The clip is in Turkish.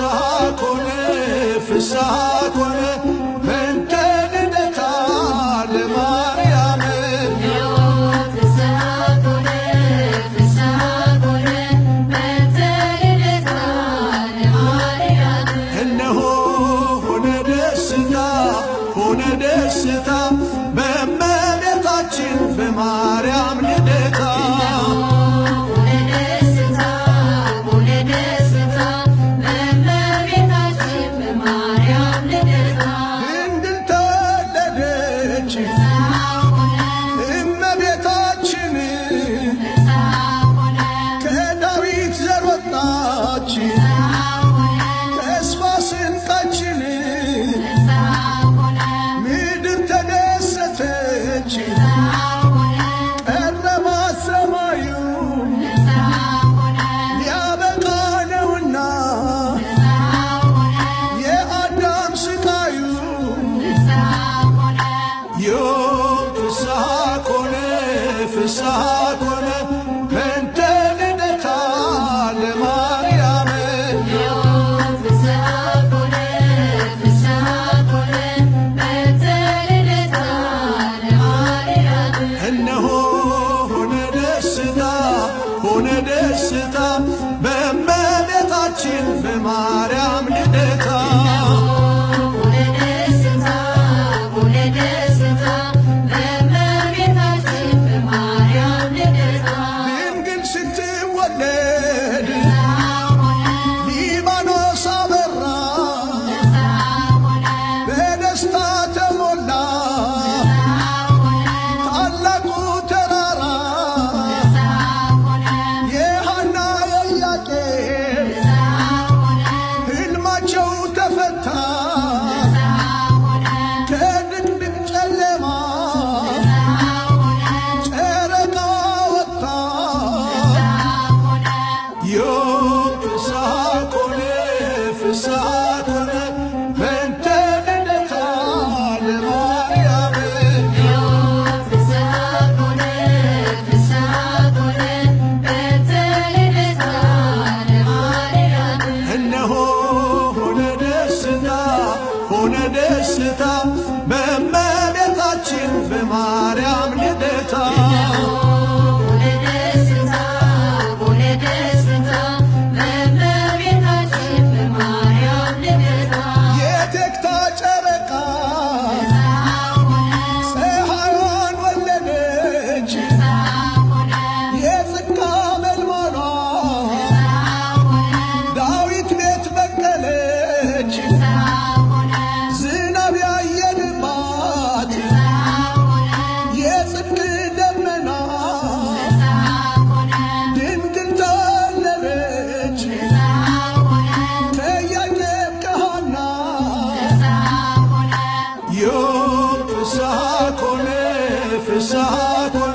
ساكن في ساكن ሆነ ደስታ በእመቤታችን በማርያም ልደታ في ساعات